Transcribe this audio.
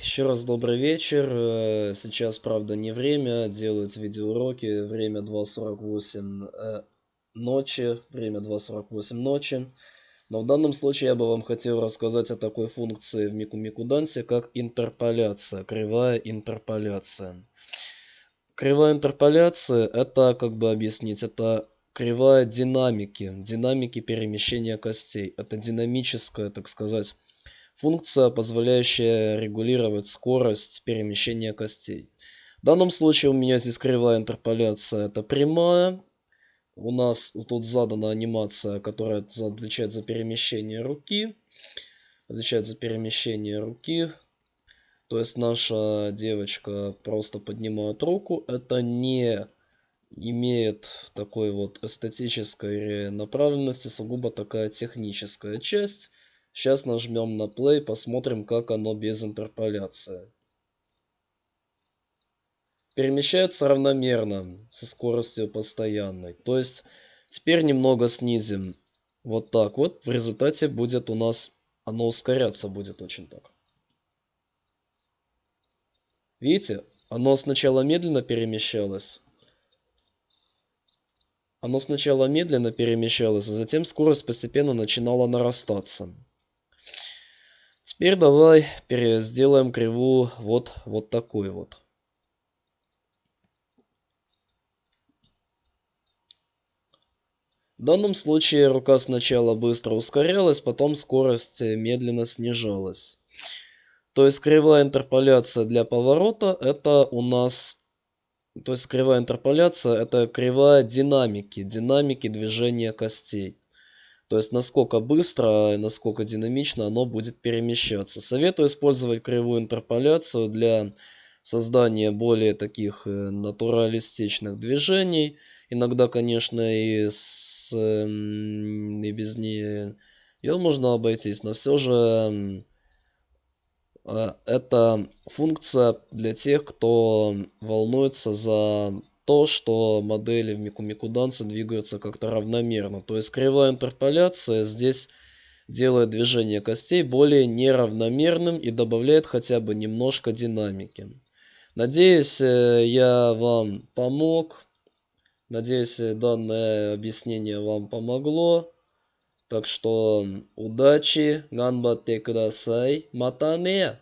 еще раз добрый вечер. Э, сейчас, правда, не время делать видеоуроки. Время 2.48 э, ночи. Время 2.48 ночи. Но в данном случае я бы вам хотел рассказать о такой функции в Мику Мику как интерполяция, кривая интерполяция. Кривая интерполяция, это, как бы объяснить, это кривая динамики, динамики перемещения костей. Это динамическая, так сказать, функция, позволяющая регулировать скорость перемещения костей. В данном случае у меня здесь кривая интерполяция, это прямая. У нас тут задана анимация, которая отвечает за перемещение руки. Отвечает за перемещение руки. То есть наша девочка просто поднимает руку. Это не имеет такой вот эстетической направленности, сугубо такая техническая часть. Сейчас нажмем на play, посмотрим, как оно без интерполяции. Перемещается равномерно, со скоростью постоянной. То есть, теперь немного снизим. Вот так вот. В результате будет у нас, оно ускоряться будет очень так. Видите, оно сначала медленно перемещалось. Оно сначала медленно перемещалось, а затем скорость постепенно начинала нарастаться. Теперь давай сделаем кривую вот, вот такой вот. В данном случае рука сначала быстро ускорялась, потом скорость медленно снижалась. То есть кривая интерполяция для поворота это у нас... То есть кривая интерполяция это кривая динамики, динамики движения костей. То есть насколько быстро, насколько динамично оно будет перемещаться. Советую использовать кривую интерполяцию для создания более таких э, натуралистичных движений. Иногда, конечно, и, с, и без нее ее можно обойтись, но все же э, это функция для тех, кто волнуется за то, что модели в Микумику Дансе двигаются как-то равномерно. То есть кривая интерполяция здесь делает движение костей более неравномерным и добавляет хотя бы немножко динамики. Надеюсь, э, я вам помог. Надеюсь, данное объяснение вам помогло. Так что удачи, ганбатте кудасай, матане!